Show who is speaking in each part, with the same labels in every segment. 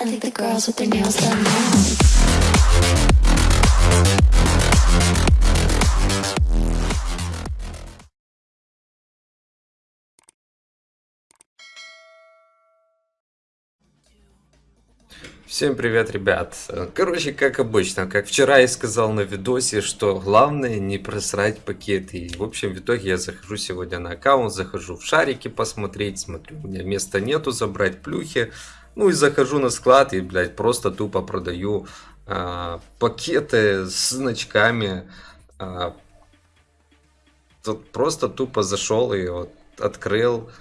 Speaker 1: I think the girls with their nails done now.
Speaker 2: Всем привет, ребят. Короче, как обычно, как вчера я сказал на видосе, что главное не просрать пакеты. И, в общем, в итоге я захожу сегодня на аккаунт, захожу в шарики посмотреть, смотрю, у меня места нету забрать плюхи. Ну и захожу на склад и, блядь, просто тупо продаю а, пакеты с значками. А, тут просто тупо зашел и вот открыл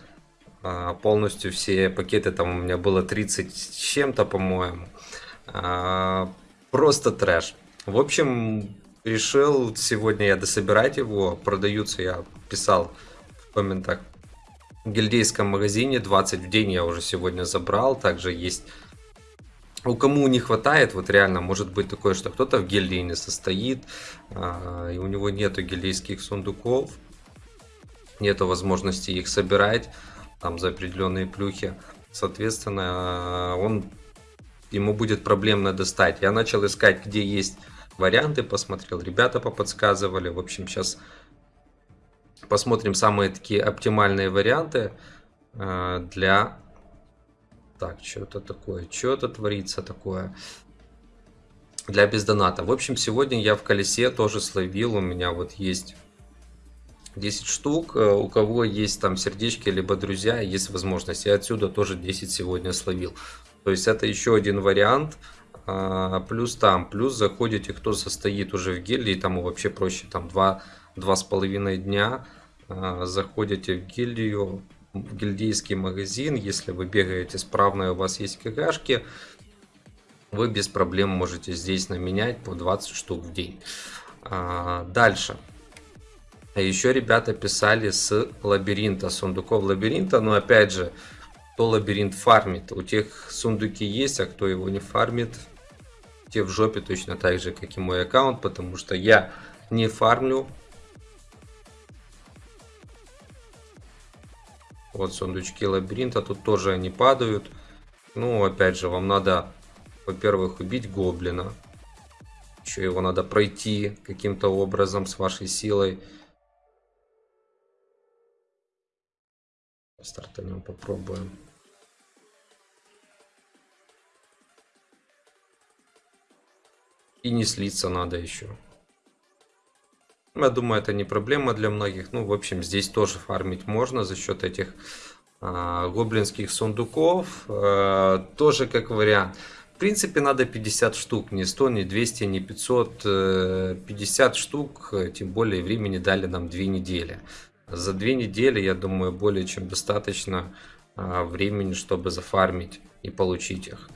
Speaker 2: полностью все пакеты, там у меня было 30 с чем-то, по-моему. А, Просто трэш. В общем, решил сегодня я дособирать его. Продаются, я писал в комментах, в гильдейском магазине 20 в день я уже сегодня забрал. Также есть у кому не хватает, вот реально может быть такое, что кто-то в гильдии не состоит, а, и у него нету гильдейских сундуков, нету возможности их собирать там за определенные плюхи. Соответственно, он ему будет проблемно достать. Я начал искать, где есть варианты, посмотрел, ребята поподсказывали. В общем, сейчас посмотрим самые такие оптимальные варианты э, для... Так, что-то такое, что-то творится такое для бездоната. В общем, сегодня я в колесе тоже словил, у меня вот есть 10 штук. Э, у кого есть там сердечки, либо друзья, есть возможность. Я отсюда тоже 10 сегодня словил. То есть это еще один вариант. А, плюс там, плюс заходите, кто состоит уже в гильдии, тому вообще проще, там 2, 2,5 дня. А, заходите в гильдию, в гильдейский магазин, если вы бегаете справно у вас есть кгшки, вы без проблем можете здесь наменять по 20 штук в день. А, дальше. А еще ребята писали с лабиринта, сундуков лабиринта, но опять же, кто лабиринт фармит, у тех сундуки есть, а кто его не фармит, те в жопе точно так же, как и мой аккаунт, потому что я не фармлю. Вот сундучки лабиринта, тут тоже они падают. Ну, опять же, вам надо, во-первых, убить гоблина. Еще его надо пройти каким-то образом с вашей силой. Стартанем, попробуем. И не слиться надо еще. Я думаю, это не проблема для многих. Ну, в общем, здесь тоже фармить можно за счет этих а, гоблинских сундуков. А, тоже как вариант. В принципе, надо 50 штук. Не 100, не 200, не 500. 50 э, штук. Тем более, времени дали нам 2 недели. За две недели, я думаю, более чем достаточно а, времени, чтобы зафармить и получить их.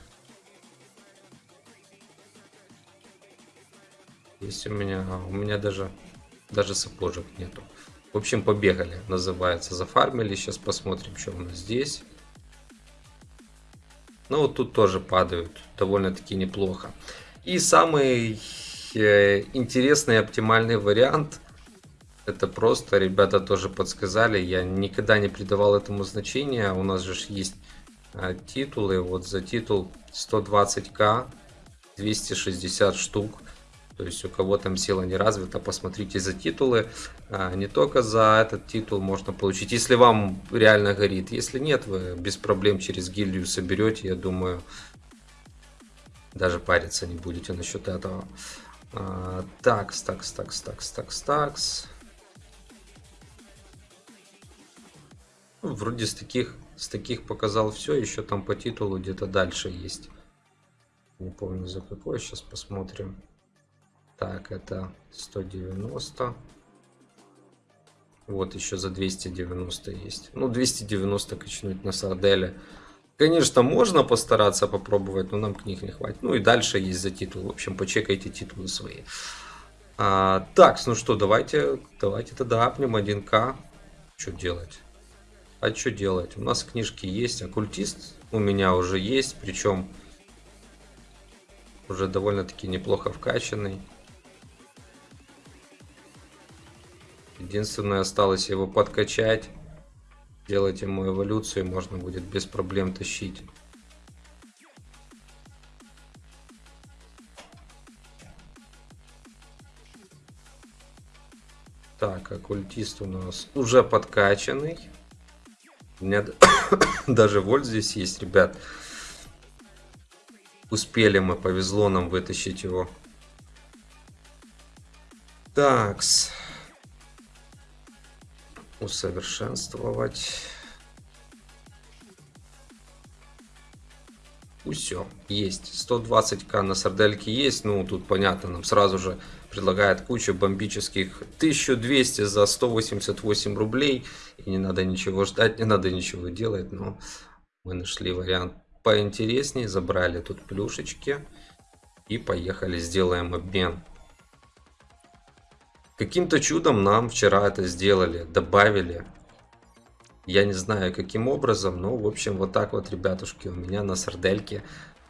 Speaker 2: Есть у меня, у меня даже, даже сапожек нету. В общем, побегали, называется. Зафармили, сейчас посмотрим, что у нас здесь. Ну, вот тут тоже падают, довольно-таки неплохо. И самый э, интересный оптимальный вариант – это просто, ребята тоже подсказали, я никогда не придавал этому значения. У нас же есть а, титулы, вот за титул 120к, 260 штук. То есть у кого там сила не развита, посмотрите за титулы. А, не только за этот титул можно получить, если вам реально горит. Если нет, вы без проблем через гильдию соберете, я думаю, даже париться не будете насчет этого. А, такс, такс, такс, такс, такс, такс. Ну, вроде с таких, с таких показал все, еще там по титулу где-то дальше есть. Не помню за какой, сейчас посмотрим. Так, это 190. Вот еще за 290 есть. Ну, 290 качнуть на сарделе. Конечно, можно постараться попробовать, но нам книг не хватит. Ну и дальше есть за титул. В общем, почекайте титулы свои. А, так, ну что, давайте, давайте тогда апнем 1К. Что делать? А что делать? У нас книжки есть, оккультист у меня уже есть, причем уже довольно-таки неплохо вкачанный. Единственное, осталось его подкачать, делать ему эволюцию, можно будет без проблем тащить. Так, оккультист у нас уже подкачанный. У меня даже вольт здесь есть, ребят. Успели мы, повезло нам вытащить его. Такс. Усовершенствовать. Все, есть. 120к на сардельке есть. Ну, тут понятно, нам сразу же предлагает кучу бомбических 1200 за 188 рублей. И не надо ничего ждать, не надо ничего делать. Но мы нашли вариант поинтереснее. Забрали тут плюшечки. И поехали, сделаем обмен. Каким-то чудом нам вчера это сделали, добавили. Я не знаю каким образом, но в общем вот так вот, ребятушки, у меня на сардельке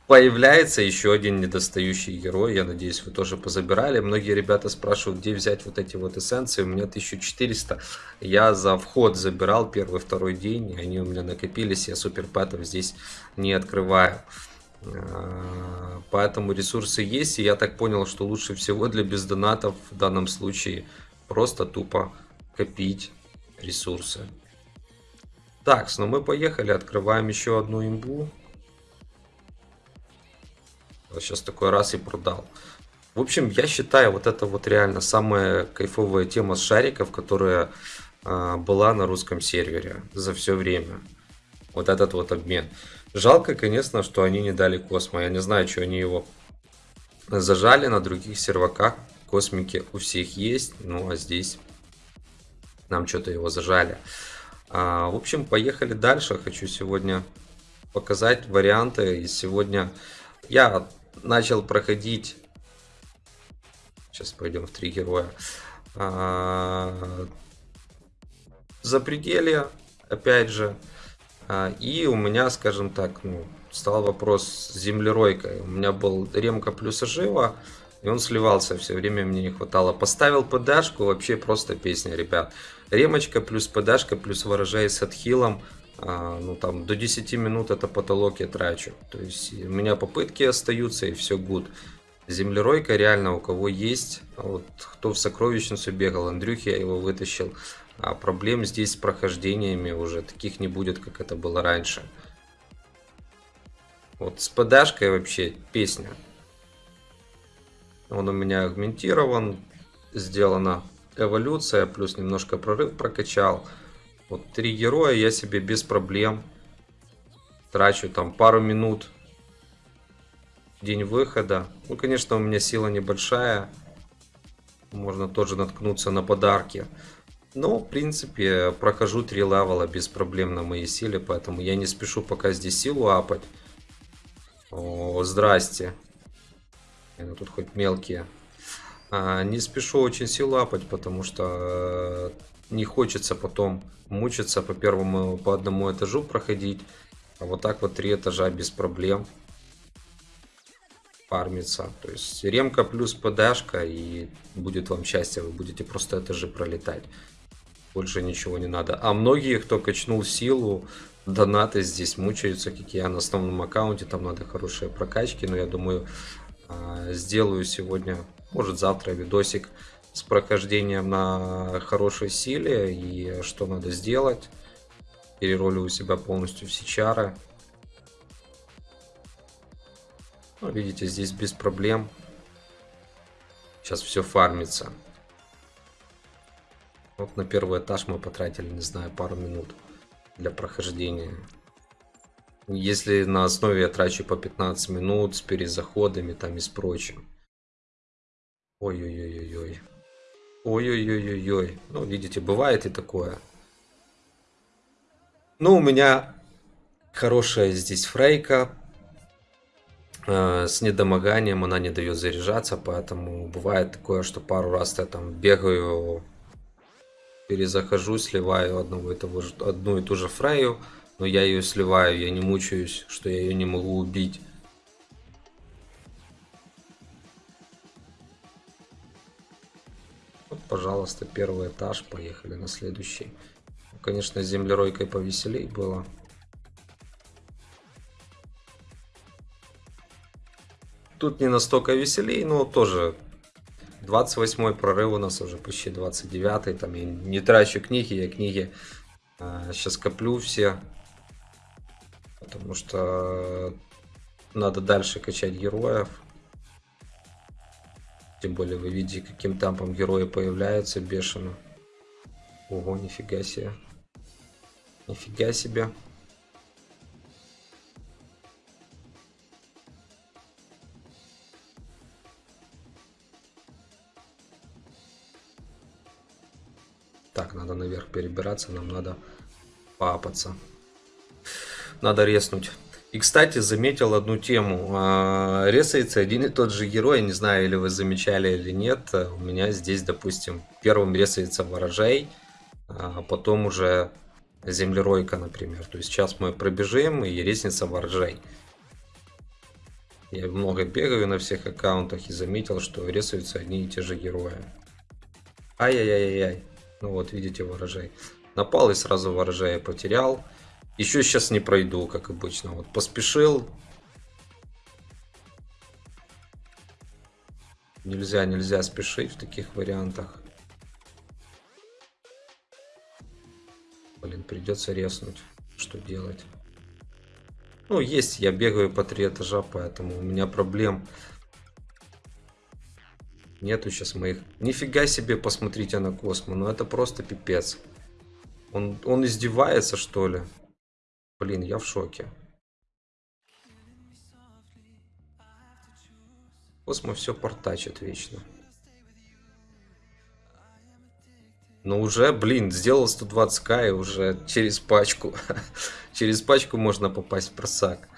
Speaker 2: появляется еще один недостающий герой. Я надеюсь, вы тоже позабирали. Многие ребята спрашивают, где взять вот эти вот эссенции. У меня 1400. Я за вход забирал первый, второй день. Они у меня накопились. Я суперпэтов здесь не открываю. А, поэтому ресурсы есть. И я так понял, что лучше всего для бездонатов в данном случае просто тупо копить ресурсы. Так, ну мы поехали. Открываем еще одну имбу. Сейчас такой раз и продал. В общем, я считаю, вот это вот реально самая кайфовая тема с шариков, которая э, была на русском сервере за все время. Вот этот вот обмен. Жалко, конечно, что они не дали Космо. Я не знаю, что они его зажали на других серваках. Космики у всех есть, ну а здесь нам что-то его зажали. А, в общем, поехали дальше. Хочу сегодня показать варианты. И сегодня я начал проходить... Сейчас пойдем в три героя. А, запределье, опять же. А, и у меня, скажем так, ну, стал вопрос с землеройкой. У меня был ремка плюс ожива, и он сливался все время, мне не хватало. Поставил ПДшку, вообще просто песня, ребят. Ремочка плюс ПДшка плюс ворожай с отхилом. А, ну там до 10 минут это потолок я трачу. То есть у меня попытки остаются и все гуд. Землеройка реально у кого есть. Вот кто в сокровищницу бегал, Андрюхи я его вытащил. А проблем здесь с прохождениями уже таких не будет, как это было раньше. Вот с ПДшкой вообще песня. Он у меня агментирован, сделана эволюция, плюс немножко прорыв прокачал. Вот три героя я себе без проблем трачу там пару минут день выхода. Ну, конечно, у меня сила небольшая. Можно тоже наткнуться на подарки. Но, в принципе, прохожу три левела без проблем на моей силе, поэтому я не спешу пока здесь силу апать. О, здрасте. Ну, тут хоть мелкие. А, не спешу очень силу апать, потому что э, не хочется потом мучиться по первому, по одному этажу проходить. А вот так вот три этажа без проблем фармится. То есть ремка плюс ПДшка и будет вам счастье, вы будете просто этажи пролетать. Больше ничего не надо. А многие, кто качнул силу, донаты здесь мучаются, как я на основном аккаунте. Там надо хорошие прокачки. Но я думаю, а, сделаю сегодня, может завтра видосик с прохождением на хорошей силе. И что надо сделать. Переролю у себя полностью все чары. Ну, видите, здесь без проблем. Сейчас все фармится. Вот на первый этаж мы потратили, не знаю, пару минут для прохождения. Если на основе я трачу по 15 минут с перезаходами там и с прочим. Ой-ой-ой-ой-ой. Ой-ой-ой-ой-ой. Ну, видите, бывает и такое. Ну, у меня хорошая здесь фрейка. Э, с недомоганием она не дает заряжаться, поэтому бывает такое, что пару раз я там бегаю перезахожу, сливаю одного и того же, одну и ту же фраю, но я ее сливаю, я не мучаюсь, что я ее не могу убить. Пожалуйста, первый этаж, поехали на следующий. Ну, конечно, с землеройкой повеселей было. Тут не настолько веселей, но тоже 28 прорыв у нас уже почти 29 там я не трачу книги, я книги сейчас коплю все. Потому что надо дальше качать героев. Тем более вы видите, каким темпом герои появляются бешено. Ого, нифига себе. Нифига себе. Так, надо наверх перебираться, нам надо папаться. Надо резнуть. И, кстати, заметил одну тему. А, ресается один и тот же герой, не знаю, или вы замечали или нет. У меня здесь, допустим, первым ресается ворожей, а потом уже землеройка, например. То есть сейчас мы пробежим и ресница ворожей. Я много бегаю на всех аккаунтах и заметил, что рисуются одни и те же герои. Ай-яй-яй-яй. Ну вот, видите, ворожей. Напал и сразу ворожея потерял. Еще сейчас не пройду, как обычно. Вот поспешил. Нельзя, нельзя спешить в таких вариантах. Блин, придется резнуть. Что делать? Ну, есть, я бегаю по три этажа, поэтому у меня проблем Нету сейчас моих. Нифига себе, посмотрите на Космо. Ну это просто пипец. Он, он издевается, что ли? Блин, я в шоке. Космо все портачит вечно. Но уже, блин, сделал 120к и уже через пачку. через пачку можно попасть в просак.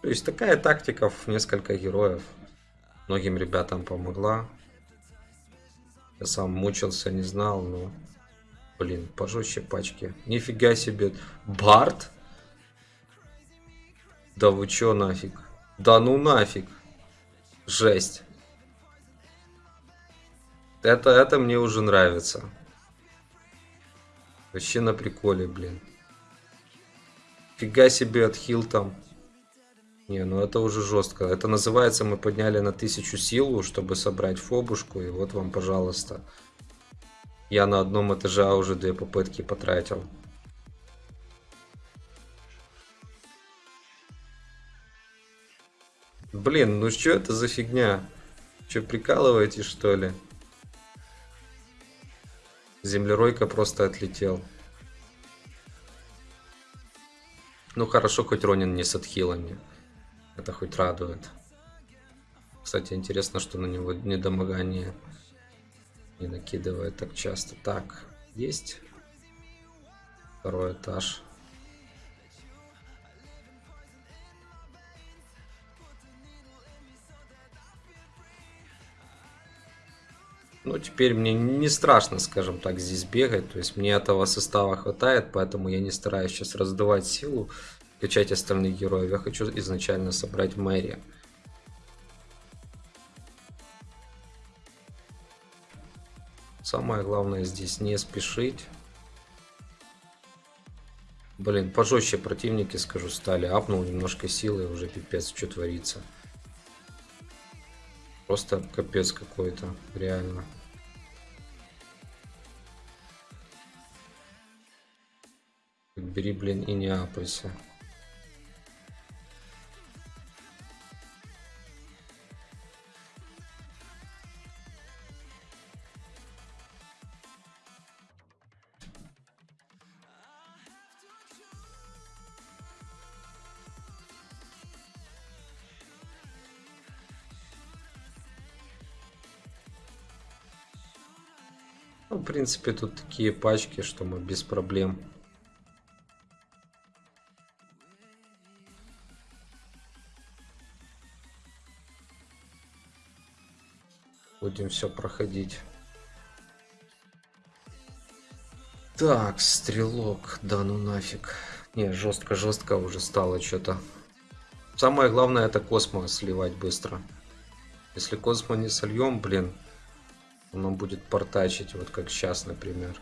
Speaker 2: То есть такая тактика в несколько героев. Многим ребятам помогла. Я сам мучился, не знал, но... Блин, пожестче пачки. Нифига себе. Барт? Да вы чё нафиг? Да ну нафиг. Жесть. Это, это мне уже нравится. Вообще на приколе, блин. Фига себе отхил там. Не, ну это уже жестко. Это называется, мы подняли на тысячу силу, чтобы собрать фобушку. И вот вам, пожалуйста. Я на одном этаже уже две попытки потратил. Блин, ну что это за фигня? Че, прикалываетесь, что ли? Землеройка просто отлетел. Ну хорошо, хоть Ронин не с отхилами. Это хоть радует. Кстати, интересно, что на него недомогание не накидывает так часто. Так, есть второй этаж. Ну, теперь мне не страшно, скажем так, здесь бегать. То есть мне этого состава хватает, поэтому я не стараюсь сейчас раздавать силу качать остальных героев. Я хочу изначально собрать Мэри. Самое главное здесь не спешить. Блин, пожестче противники, скажу, стали. Апнул немножко силы, уже пипец, что творится. Просто капец какой-то, реально. Бери, блин, и не апайся. Ну, в принципе, тут такие пачки, что мы без проблем. Будем все проходить. Так, стрелок, да ну нафиг. Не, жестко-жестко уже стало что-то. Самое главное это космо сливать быстро. Если космо не сольем, блин, оно будет портачить, вот как сейчас, например.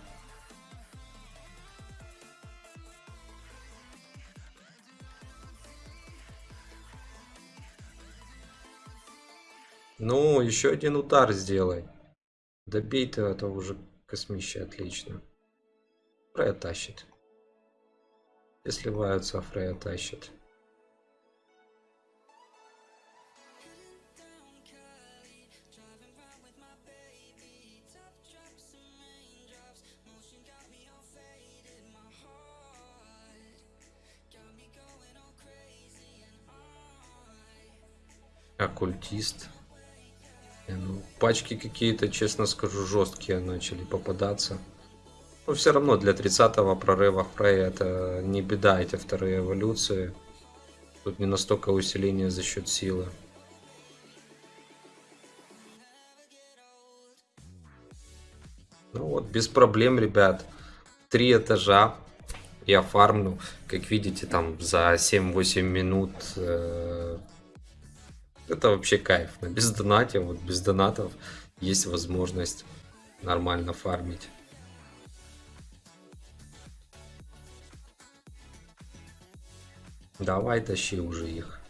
Speaker 2: Ну, еще один удар сделай. Добей ты этого уже космище, отлично. Фрея тащит. если сливаются, а Фрея тащит. Оккультист. Не, Ну, пачки какие-то, честно скажу, жесткие начали попадаться. Но все равно для 30-го прорыва Фрея это не беда, эти вторые эволюции. Тут не настолько усиление за счет силы. Ну вот, без проблем, ребят. Три этажа я фармлю. Как видите, там за 7-8 минут э, это вообще кайф. Без донате, вот без донатов есть возможность нормально фармить. Давай тащи уже их.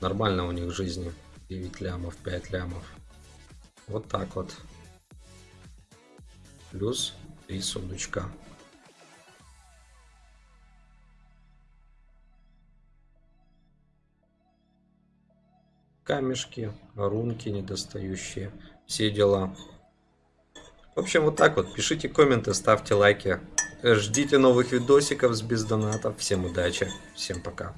Speaker 2: Нормально у них жизни. 9 лямов, 5 лямов. Вот так вот. Плюс 3 сундучка. Камешки, рунки недостающие, все дела. В общем, вот так вот. Пишите комменты, ставьте лайки. Ждите новых видосиков с без донатов. Всем удачи, всем пока.